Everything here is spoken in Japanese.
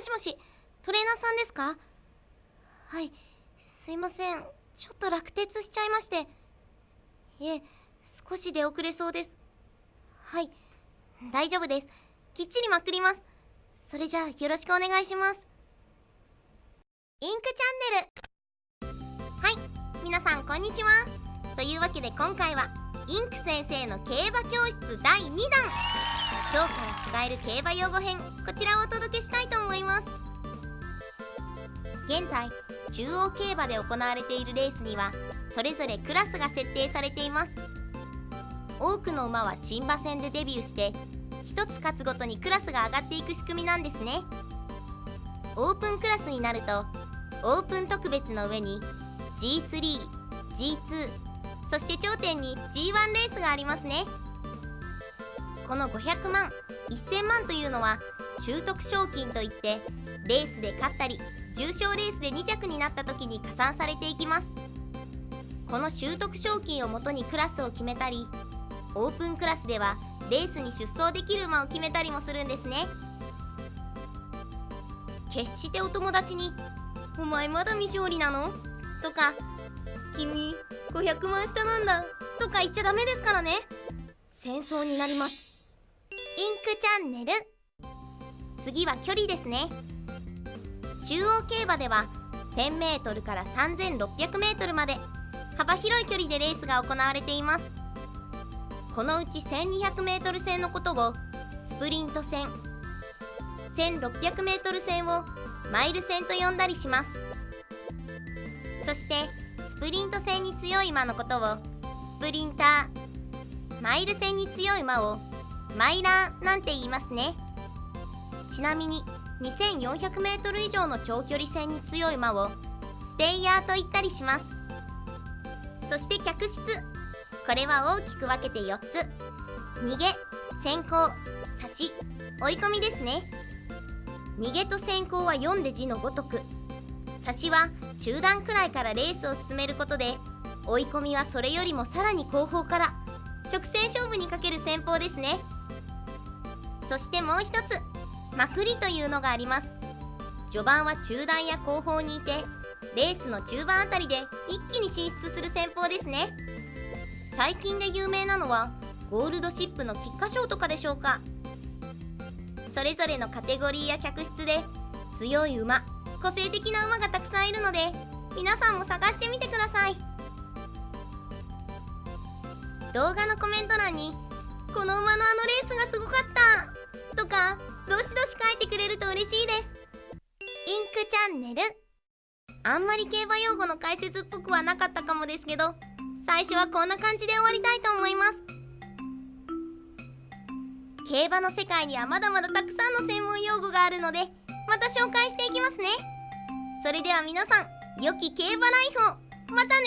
もしもしトレーナーさんですか？はいすいません。ちょっと落鉄しちゃいまして。いえ少し出遅れそうです。はい大丈夫です。きっちりまくります。それじゃあよろしくお願いします。インクチャンネル。はい皆さんこんにちは。というわけで今回はインク先生の競馬教室第2弾。今日から使える競馬用語編こちらをお届けしたいと思います。現在中央競馬で行われているレースにはそれぞれクラスが設定されています。多くの馬は新馬戦でデビューして1つ勝つごとにクラスが上がっていく仕組みなんですね。オープンクラスになるとオープン特別の上に G3、G2 そして頂点に G1 レースがありますね。この500万1000万というのは習得賞金といってレースで勝ったり重賞レースで2着になった時に加算されていきます。この習得賞金をもとにクラスを決めたりオープンクラスではレースに出走できる馬を決めたりもするんですね。決してお友達に「お前まだ未勝利なの?」とか「君500万下なんだ」とか言っちゃダメですからね。戦争になります。インクチャンネル。次は距離ですね。中央競馬では 1000m から 3600m まで幅広い距離でレースが行われています。このうち 1200m 戦のことをスプリント戦 1600m 戦をマイル戦と呼んだりします。そしてスプリント戦に強い馬のことをスプリンターマイル戦に強い馬をマイラーなんて言いますね。ちなみに 2400m 以上の長距離戦に強い馬をステイヤーと言ったりします。そして客室。これは大きく分けて4つ。逃げ先行差し追い込みですね。逃げと先行は読んで字のごとく。差しは中段くらいからレースを進めることで追い込みはそれよりもさらに後方から。直線勝負にかける戦法ですね。そしてもう一つ。まくりというのがあります。序盤は中段や後方にいてレースの中盤あたりで一気に進出する戦法ですね。最近で有名なのはゴールドシップの菊花賞とかでしょうか。それぞれのカテゴリーや客室で強い馬個性的な馬がたくさんいるので皆さんも探してみてください。動画のコメント欄に「チャンネル。あんまり競馬用語の解説っぽくはなかったかもですけど最初はこんな感じで終わりたいと思います。競馬の世界にはまだまだたくさんの専門用語があるのでまた紹介していきますね。それでは皆さん良き競馬ライフを。またね